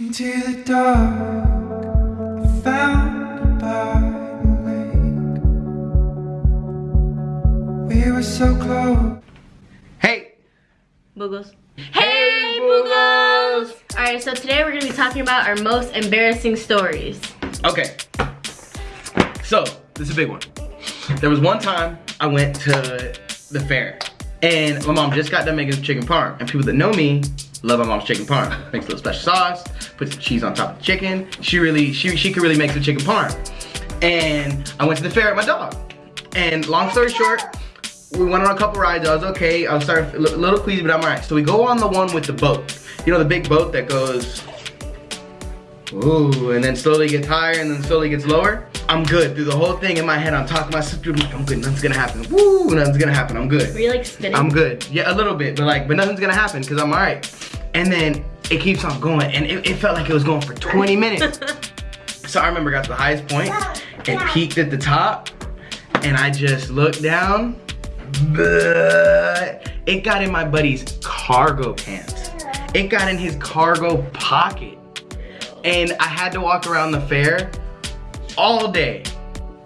Into the dark, I found by the lake. We were so close. Hey! Boogles. Hey, Boogles! Alright, so today we're gonna be talking about our most embarrassing stories. Okay. So, this is a big one. There was one time I went to the fair and my mom just got done making chicken parm. And people that know me love my mom's chicken parm. Makes a little special sauce, puts the cheese on top of the chicken. She really, she, she could really make the chicken parm. And I went to the fair with my dog. And long story short, we went on a couple rides. I was okay. I was starting a little queasy, but I'm alright. So we go on the one with the boat. You know the big boat that goes, ooh, and then slowly gets higher and then slowly gets lower. I'm good through the whole thing in my head. I'm talking myself through. I'm good. Nothing's gonna happen. Woo! Nothing's gonna happen. I'm good. Were you like spinning? I'm good. Yeah, a little bit, but like, but nothing's gonna happen because I'm alright. And then it keeps on going, and it, it felt like it was going for 20 minutes. so I remember got to the highest point and peaked at the top, and I just looked down. But it got in my buddy's cargo pants. It got in his cargo pocket. And I had to walk around the fair all day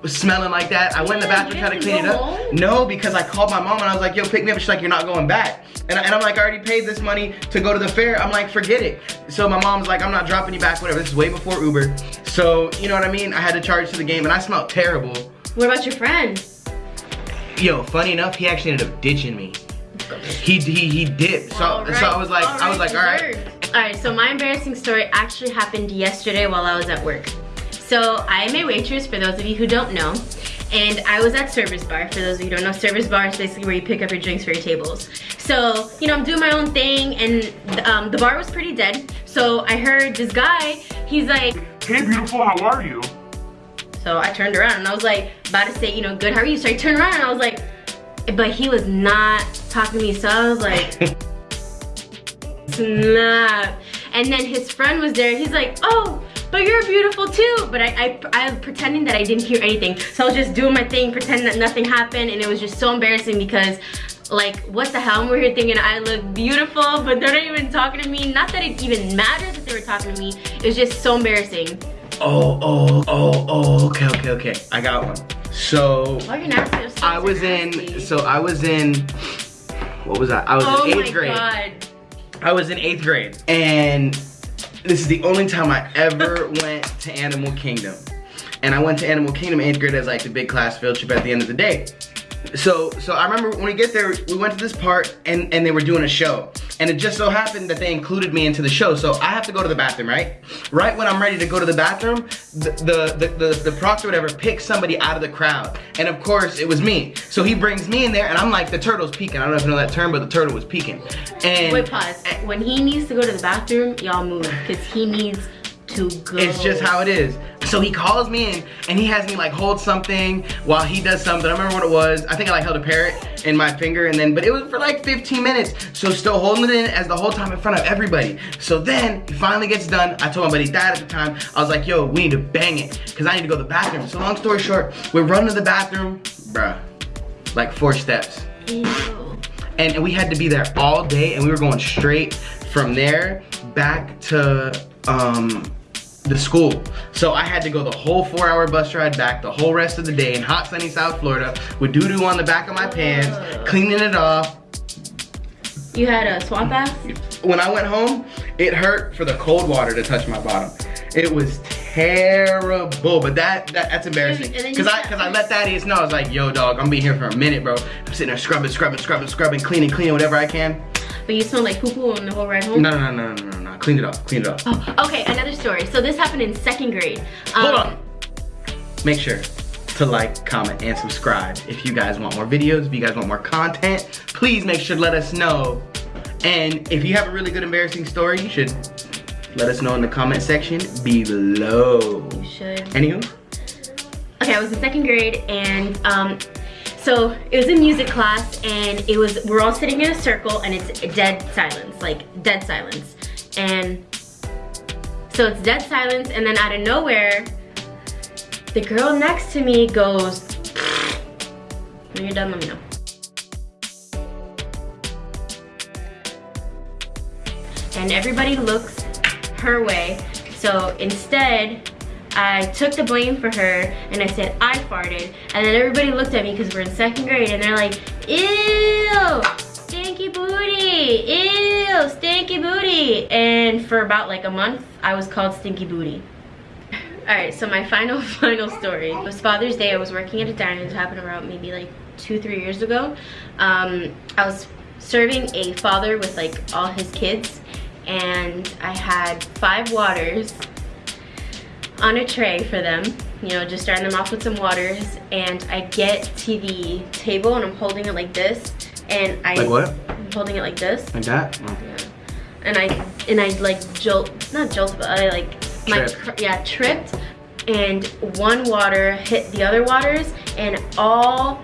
smelling like that. I went in the bathroom trying to clean it up. No, because I called my mom and I was like, yo, pick me up. She's like, you're not going back. And, I, and I'm like, I already paid this money to go to the fair. I'm like, forget it. So my mom's like, I'm not dropping you back, whatever. This is way before Uber. So, you know what I mean? I had to charge to the game and I smelled terrible. What about your friend? Yo, funny enough, he actually ended up ditching me. He he he did. So All so I was like, all I was like, all right. All right, so my embarrassing story actually happened yesterday while I was at work. So I am a waitress, for those of you who don't know. And I was at Service Bar. For those of you who don't know, Service Bar is basically where you pick up your drinks for your tables. So, you know, I'm doing my own thing and um, the bar was pretty dead. So I heard this guy, he's like, Hey beautiful, how are you? So I turned around and I was like, about to say, you know, good, how are you? So I turned around and I was like, but he was not talking to me. So I was like, snap. And then his friend was there. He's like, oh, but you're beautiful too. But I, I, was pretending that I didn't hear anything. So I was just doing my thing, pretending that nothing happened. And it was just so embarrassing because like, what the hell? We're here thinking I look beautiful, but they're not even talking to me. Not that it even matters that they were talking to me. It was just so embarrassing. Oh, oh, oh, oh, okay, okay, okay. I got one. So so I was in, so I was in, what was I? I was oh in my eighth grade. God. I was in eighth grade. And this is the only time I ever went to Animal Kingdom. And I went to Animal Kingdom eighth grade as like the big class field trip at the end of the day. So, so I remember when we get there, we went to this part and, and they were doing a show. And it just so happened that they included me into the show. So I have to go to the bathroom, right? Right when I'm ready to go to the bathroom, the, the, the, the, the proctor whatever picks somebody out of the crowd. And of course, it was me. So he brings me in there and I'm like, the turtle's peeking. I don't know if you know that term, but the turtle was peeking. And Wait, pause. When he needs to go to the bathroom, y'all move because he needs to go. It's just how it is. So he calls me in and he has me like hold something while he does something. I remember what it was. I think I like held a parrot in my finger and then, but it was for like 15 minutes. So still holding it in as the whole time in front of everybody. So then he finally gets done. I told my buddy dad at the time, I was like, yo, we need to bang it because I need to go to the bathroom. So long story short, we're running to the bathroom, bruh, like four steps. Ew. And we had to be there all day and we were going straight from there back to um, the school. So I had to go the whole four hour bus ride back the whole rest of the day in hot sunny South Florida with doo-doo on the back of my pants, cleaning it off. You had a swamp ass? When I went home, it hurt for the cold water to touch my bottom. It was terrible, but that, that that's embarrassing. And then you Cause I cause I let Thaddeus know, I was like, yo dog, I'm gonna be here for a minute, bro. I'm sitting there scrubbing, scrubbing, scrubbing, scrubbing, cleaning, cleaning whatever I can. But you smell like poo poo on the whole ride home? No, no, no, no, no, no, no. Clean it off, clean it off. Oh, okay, another story. So this happened in second grade. Hold Um, on. Make sure to like, comment, and subscribe. If you guys want more videos, if you guys want more content, please make sure to let us know. And if you have a really good embarrassing story, you should let us know in the comment section below. You should. Anywho, Okay, I was in second grade and um, so it was a music class and it was, we're all sitting in a circle and it's dead silence, like dead silence. And so it's dead silence and then out of nowhere, the girl next to me goes, when you're done, let me know. And everybody looks her way. So instead, I took the blame for her and I said I farted. And then everybody looked at me because we're in second grade and they're like, ew, stinky booty, ew, stinky booty. And for about like a month, I was called stinky booty. All right, so my final, final story. It was Father's Day. I was working at a diner. It happened around maybe like two, three years ago. Um, I was serving a father with like all his kids and I had five waters on a tray for them you know just starting them off with some waters and I get to the table and I'm holding it like this and I Like what? I'm holding it like this Like that? yeah. and I and I like jolt not jolt but I like my Tripped. yeah tripped and one water hit the other waters and all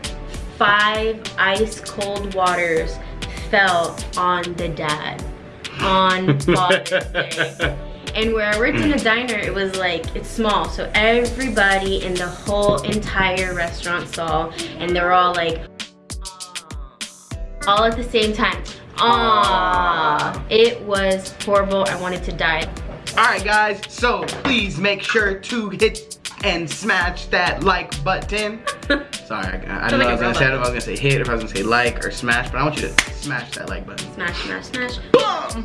five ice cold waters fell on the dad on Father's Day. And where I worked in mm. a diner, it was like, it's small. So everybody in the whole entire restaurant saw, and they were all like, all at the same time. Aww. It was horrible. I wanted to die. Alright guys, so please make sure to hit and smash that like button. Sorry, I, I don't know I was gonna say. I don't know if I was gonna say hit, if I was gonna say like or smash, but I want you to smash that like button. Smash, smash, smash. Boom!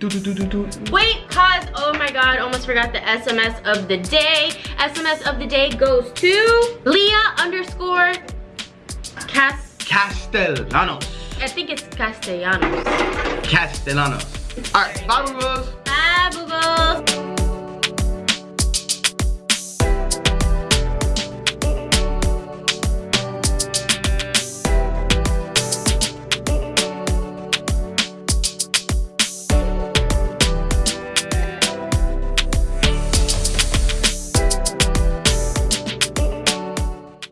Do, do, do, do, do. Wait, pause. Oh my god, almost forgot the SMS of the day. SMS of the day goes to Leah underscore Cas. Castellanos. I think it's Castellanos. Castellanos. Alright, bye, boo-boos. Bye, boo